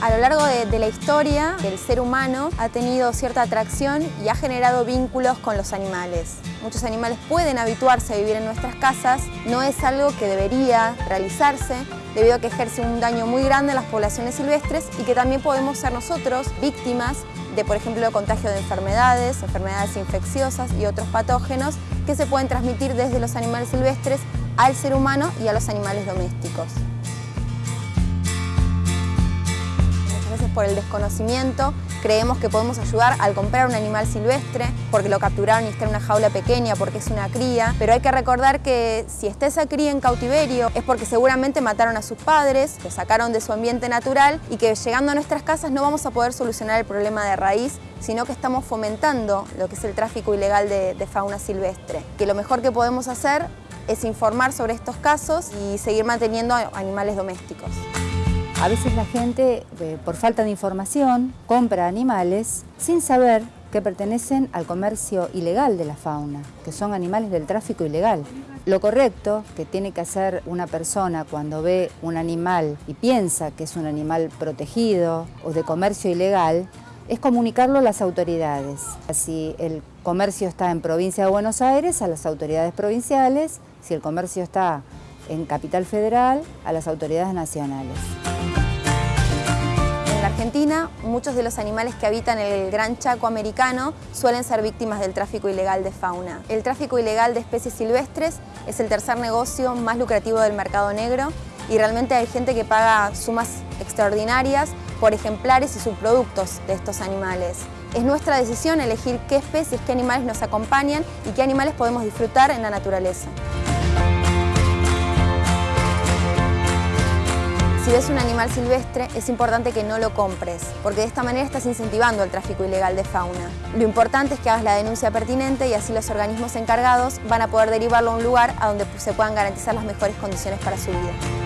A lo largo de, la historia, el ser humano ha tenido cierta atracción y ha generado vínculos con los animales. Muchos animales pueden habituarse a vivir en nuestras casas, no es algo que debería realizarse, debido a que ejerce un daño muy grande en las poblaciones silvestres y que también podemos ser nosotros víctimas de, por ejemplo, contagio de enfermedades, enfermedades infecciosas y otros patógenos que se pueden transmitir desde los animales silvestres al ser humano y a los animales domésticos. Por el desconocimiento creemos que podemos ayudar al comprar un animal silvestre porque lo capturaron y está en una jaula pequeña, porque es una cría, pero hay que recordar que si está esa cría en cautiverio es porque seguramente mataron a sus padres, lo sacaron de su ambiente natural y que llegando a nuestras casas no vamos a poder solucionar el problema de raíz sino que estamos fomentando lo que es el tráfico ilegal de, de fauna silvestre. Que lo mejor que podemos hacer es informar sobre estos casos y seguir manteniendo animales domésticos. A veces la gente, eh, por falta de información, compra animales sin saber que pertenecen al comercio ilegal de la fauna, que son animales del tráfico ilegal. Lo correcto que tiene que hacer una persona cuando ve un animal y piensa que es un animal protegido o de comercio ilegal, es comunicarlo a las autoridades. Si el comercio está en provincia de Buenos Aires, a las autoridades provinciales, si el comercio está en Capital Federal, a las autoridades nacionales. En la Argentina, muchos de los animales que habitan el Gran Chaco americano suelen ser víctimas del tráfico ilegal de fauna. El tráfico ilegal de especies silvestres es el tercer negocio más lucrativo del mercado negro y realmente hay gente que paga sumas extraordinarias por ejemplares y subproductos de estos animales. Es nuestra decisión elegir qué especies, qué animales nos acompañan y qué animales podemos disfrutar en la naturaleza. Si ves un animal silvestre, es importante que no lo compres, porque de esta manera estás incentivando el tráfico ilegal de fauna. Lo importante es que hagas la denuncia pertinente y así los organismos encargados van a poder derivarlo a un lugar a donde se puedan garantizar las mejores condiciones para su vida.